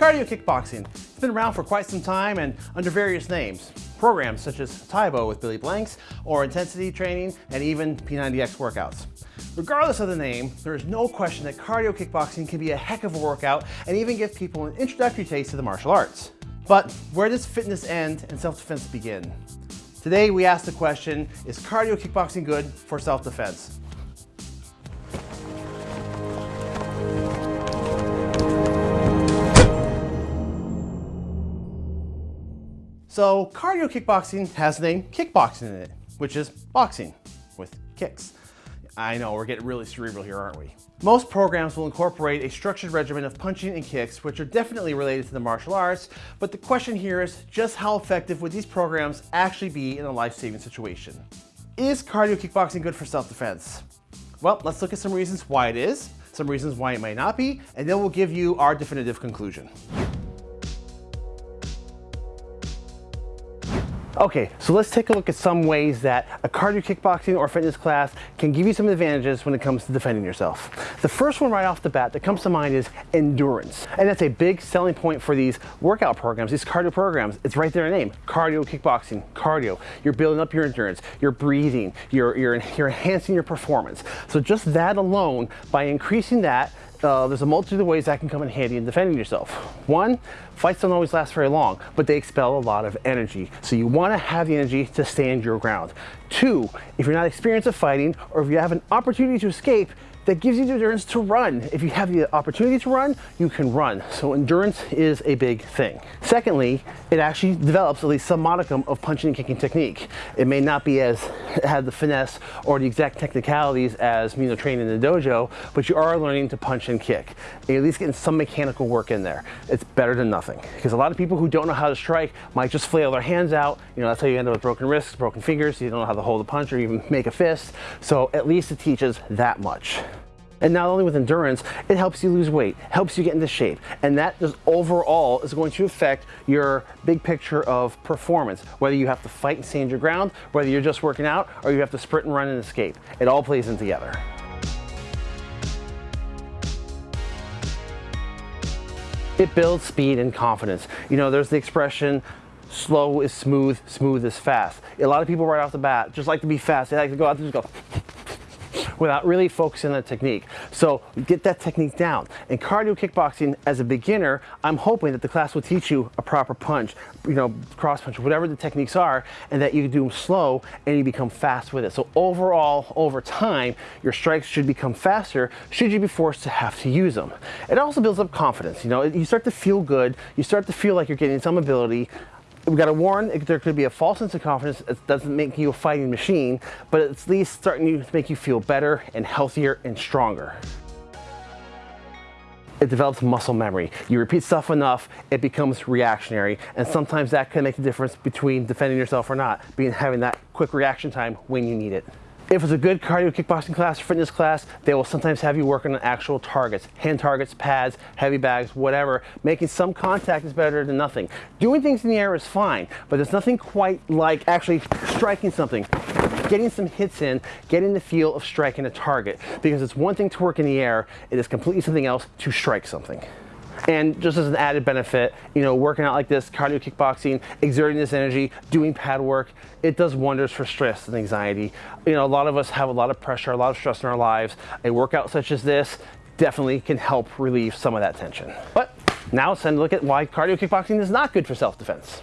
Cardio kickboxing. It's been around for quite some time and under various names. Programs such as Tae Bo with Billy Blanks, or intensity training, and even P90X workouts. Regardless of the name, there is no question that cardio kickboxing can be a heck of a workout and even give people an introductory taste to the martial arts. But where does fitness end and self-defense begin? Today we ask the question, is cardio kickboxing good for self-defense? So cardio kickboxing has the name kickboxing in it, which is boxing with kicks. I know, we're getting really cerebral here, aren't we? Most programs will incorporate a structured regimen of punching and kicks, which are definitely related to the martial arts, but the question here is just how effective would these programs actually be in a life-saving situation? Is cardio kickboxing good for self-defense? Well, let's look at some reasons why it is, some reasons why it might not be, and then we'll give you our definitive conclusion. Okay, so let's take a look at some ways that a cardio kickboxing or fitness class can give you some advantages when it comes to defending yourself. The first one right off the bat that comes to mind is endurance. And that's a big selling point for these workout programs, these cardio programs. It's right there in the name, cardio kickboxing, cardio. You're building up your endurance, you're breathing, you're, you're, you're enhancing your performance. So just that alone, by increasing that, uh, there's a multitude of ways that can come in handy in defending yourself. One, fights don't always last very long, but they expel a lot of energy. So you want to have the energy to stand your ground. Two, if you're not experienced at fighting or if you have an opportunity to escape, that gives you the endurance to run. If you have the opportunity to run, you can run. So endurance is a big thing. Secondly, it actually develops at least some modicum of punching and kicking technique. It may not be as have the finesse or the exact technicalities as you know training in the dojo, but you are learning to punch and kick. You're at least getting some mechanical work in there. It's better than nothing. Because a lot of people who don't know how to strike might just flail their hands out. You know, that's how you end up with broken wrists, broken fingers. You don't know how to hold a punch or even make a fist. So at least it teaches that much. And not only with endurance, it helps you lose weight, helps you get into shape. And that just overall is going to affect your big picture of performance. Whether you have to fight and stand your ground, whether you're just working out, or you have to sprint and run and escape. It all plays in together. It builds speed and confidence. You know, there's the expression, slow is smooth, smooth is fast. A lot of people right off the bat just like to be fast. They like to go out there and just go without really focusing on the technique. So get that technique down. In cardio kickboxing, as a beginner, I'm hoping that the class will teach you a proper punch, you know, cross punch, whatever the techniques are, and that you do them slow and you become fast with it. So overall, over time, your strikes should become faster should you be forced to have to use them. It also builds up confidence. You know, you start to feel good. You start to feel like you're getting some ability we got to warn there could be a false sense of confidence. It doesn't make you a fighting machine, but it's at least starting to make you feel better and healthier and stronger. It develops muscle memory. You repeat stuff enough, it becomes reactionary, and sometimes that can make the difference between defending yourself or not, being having that quick reaction time when you need it. If it's a good cardio kickboxing class or fitness class, they will sometimes have you working on actual targets, hand targets, pads, heavy bags, whatever. Making some contact is better than nothing. Doing things in the air is fine, but there's nothing quite like actually striking something getting some hits in, getting the feel of striking a target. Because it's one thing to work in the air, it is completely something else to strike something. And just as an added benefit, you know, working out like this, cardio kickboxing, exerting this energy, doing pad work, it does wonders for stress and anxiety. You know, a lot of us have a lot of pressure, a lot of stress in our lives. A workout such as this definitely can help relieve some of that tension. But now to look at why cardio kickboxing is not good for self-defense.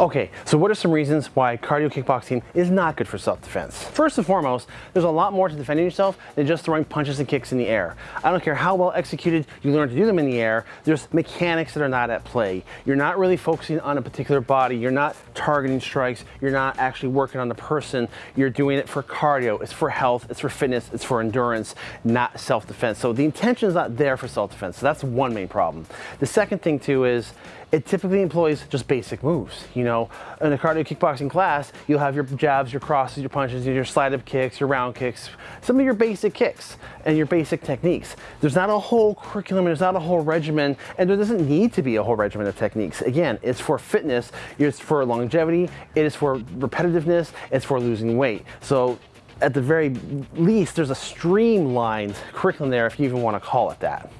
Okay, so what are some reasons why cardio kickboxing is not good for self-defense? First and foremost, there's a lot more to defending yourself than just throwing punches and kicks in the air. I don't care how well executed you learn to do them in the air, there's mechanics that are not at play. You're not really focusing on a particular body, you're not targeting strikes, you're not actually working on the person, you're doing it for cardio, it's for health, it's for fitness, it's for endurance, not self-defense. So the intention is not there for self-defense, so that's one main problem. The second thing too is, it typically employs just basic moves. You know, in a cardio kickboxing class, you'll have your jabs, your crosses, your punches, your slide up kicks, your round kicks, some of your basic kicks and your basic techniques. There's not a whole curriculum, there's not a whole regimen, and there doesn't need to be a whole regimen of techniques. Again, it's for fitness, it's for longevity, it is for repetitiveness, it's for losing weight. So at the very least, there's a streamlined curriculum there, if you even want to call it that.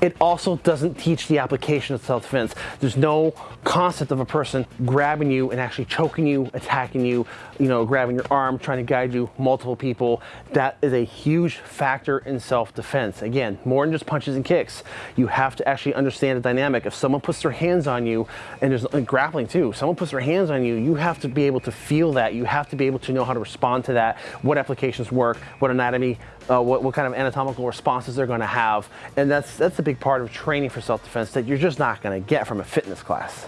It also doesn't teach the application of self-defense. There's no concept of a person grabbing you and actually choking you, attacking you, you know, grabbing your arm, trying to guide you, multiple people. That is a huge factor in self-defense. Again, more than just punches and kicks. You have to actually understand the dynamic. If someone puts their hands on you, and there's and grappling too, someone puts their hands on you, you have to be able to feel that. You have to be able to know how to respond to that, what applications work, what anatomy, uh, what, what kind of anatomical responses they're going to have. And that's, that's a big part of training for self-defense that you're just not going to get from a fitness class.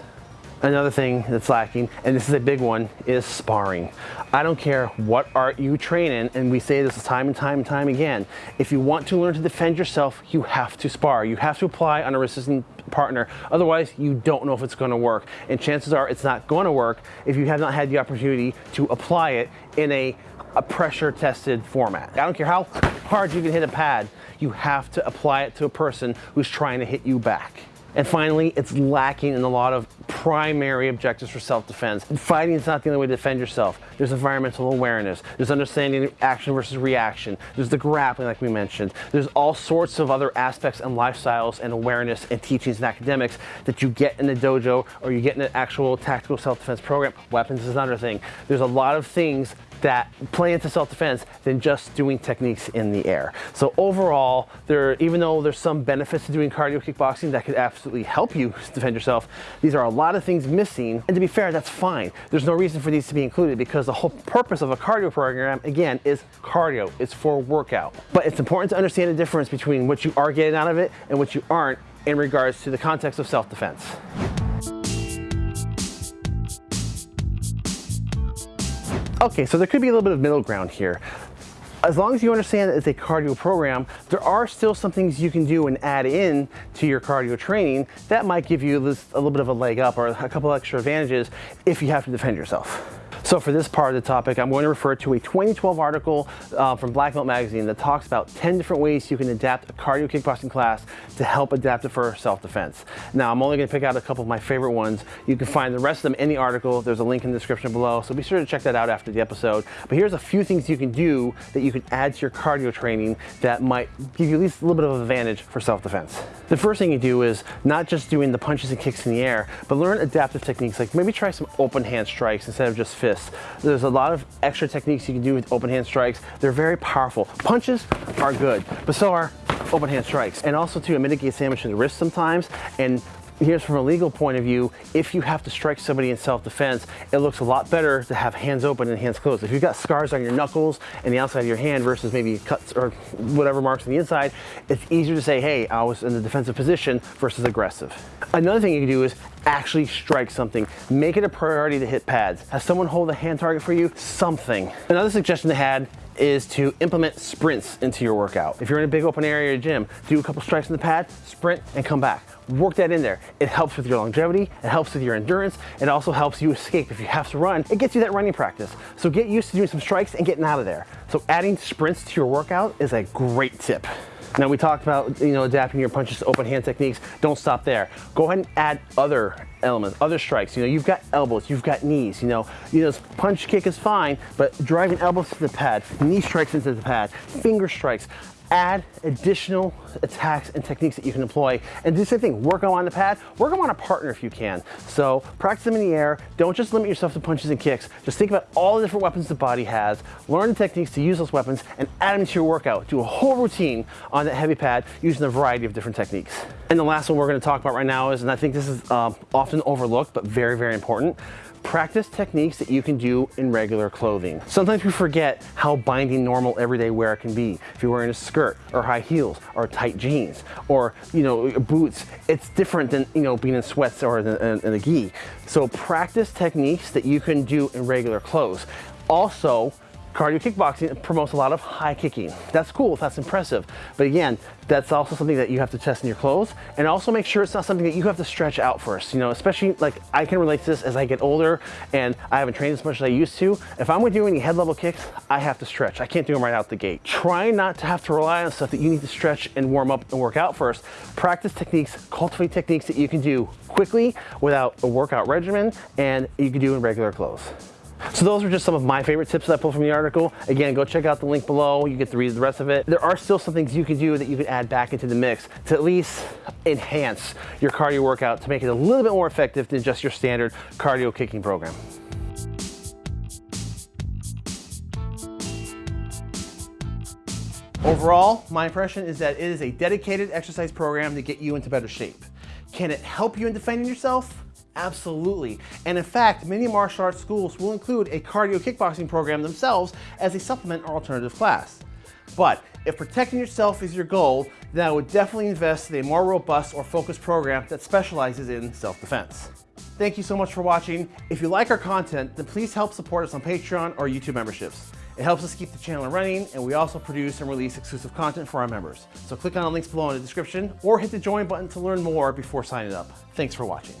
Another thing that's lacking, and this is a big one, is sparring. I don't care what art you train in, and we say this time and time and time again. If you want to learn to defend yourself, you have to spar. You have to apply on a resistant partner. Otherwise, you don't know if it's going to work. And chances are it's not going to work if you have not had the opportunity to apply it in a, a pressure tested format. I don't care how hard you can hit a pad, you have to apply it to a person who's trying to hit you back. And finally, it's lacking in a lot of primary objectives for self-defense. Fighting is not the only way to defend yourself. There's environmental awareness. There's understanding action versus reaction. There's the grappling, like we mentioned. There's all sorts of other aspects and lifestyles and awareness and teachings and academics that you get in the dojo or you get in an actual tactical self-defense program. Weapons is another thing. There's a lot of things that play into self-defense than just doing techniques in the air. So overall, there, even though there's some benefits to doing cardio kickboxing that could absolutely help you defend yourself, these are a lot of things missing. And to be fair, that's fine. There's no reason for these to be included because the whole purpose of a cardio program, again, is cardio. It's for workout. But it's important to understand the difference between what you are getting out of it and what you aren't in regards to the context of self-defense. Okay, so there could be a little bit of middle ground here. As long as you understand that it's a cardio program, there are still some things you can do and add in to your cardio training that might give you this, a little bit of a leg up or a couple extra advantages if you have to defend yourself. So for this part of the topic, I'm going to refer to a 2012 article uh, from Black Belt Magazine that talks about 10 different ways you can adapt a cardio kickboxing class to help adapt it for self-defense. Now, I'm only going to pick out a couple of my favorite ones. You can find the rest of them in the article. There's a link in the description below, so be sure to check that out after the episode. But here's a few things you can do that you can add to your cardio training that might give you at least a little bit of advantage for self-defense. The first thing you do is not just doing the punches and kicks in the air, but learn adaptive techniques like maybe try some open hand strikes instead of just fists. There's a lot of extra techniques you can do with open hand strikes. They're very powerful. Punches are good, but so are open hand strikes. And also to mitigate damage to the wrist sometimes and here's from a legal point of view, if you have to strike somebody in self-defense, it looks a lot better to have hands open and hands closed. If you've got scars on your knuckles and the outside of your hand versus maybe cuts or whatever marks on the inside, it's easier to say, hey, I was in the defensive position versus aggressive. Another thing you can do is actually strike something. Make it a priority to hit pads. Have someone hold a hand target for you? Something. Another suggestion they had is to implement sprints into your workout. If you're in a big open area gym, do a couple strikes in the pad, sprint, and come back. Work that in there. It helps with your longevity, it helps with your endurance, it also helps you escape. If you have to run, it gets you that running practice. So get used to doing some strikes and getting out of there. So adding sprints to your workout is a great tip. Now we talked about, you know, adapting your punches to open hand techniques. Don't stop there. Go ahead and add other elements, other strikes. You know, you've got elbows, you've got knees, you know, you know, punch kick is fine, but driving elbows to the pad, knee strikes into the pad, finger strikes, add additional attacks and techniques that you can employ. And do the same thing work them on the pad work them on a partner if you can. So practice them in the air don't just limit yourself to punches and kicks. Just think about all the different weapons the body has learn the techniques to use those weapons and add them to your workout. Do a whole routine on that heavy pad using a variety of different techniques. And the last one we're going to talk about right now is and i think this is um, often overlooked but very very important Practice techniques that you can do in regular clothing. Sometimes we forget how binding normal everyday wear can be. If you're wearing a skirt or high heels or tight jeans or you know boots, it's different than you know being in sweats or in, in, in a gi. So practice techniques that you can do in regular clothes. Also, Cardio kickboxing promotes a lot of high kicking. That's cool, that's impressive. But again, that's also something that you have to test in your clothes and also make sure it's not something that you have to stretch out first. You know, especially like I can relate to this as I get older and I haven't trained as much as I used to. If I'm doing any head level kicks, I have to stretch. I can't do them right out the gate. Try not to have to rely on stuff that you need to stretch and warm up and work out first. Practice techniques, cultivate techniques that you can do quickly without a workout regimen and you can do in regular clothes. So those are just some of my favorite tips that I pulled from the article. Again, go check out the link below. You get to read the rest of it. There are still some things you can do that you can add back into the mix to at least enhance your cardio workout to make it a little bit more effective than just your standard cardio kicking program. Overall, my impression is that it is a dedicated exercise program to get you into better shape. Can it help you in defending yourself? Absolutely. And in fact, many martial arts schools will include a cardio kickboxing program themselves as a supplement or alternative class. But if protecting yourself is your goal, then I would definitely invest in a more robust or focused program that specializes in self-defense. Thank you so much for watching. If you like our content, then please help support us on Patreon or YouTube memberships. It helps us keep the channel running, and we also produce and release exclusive content for our members. So click on the links below in the description or hit the join button to learn more before signing up. Thanks for watching.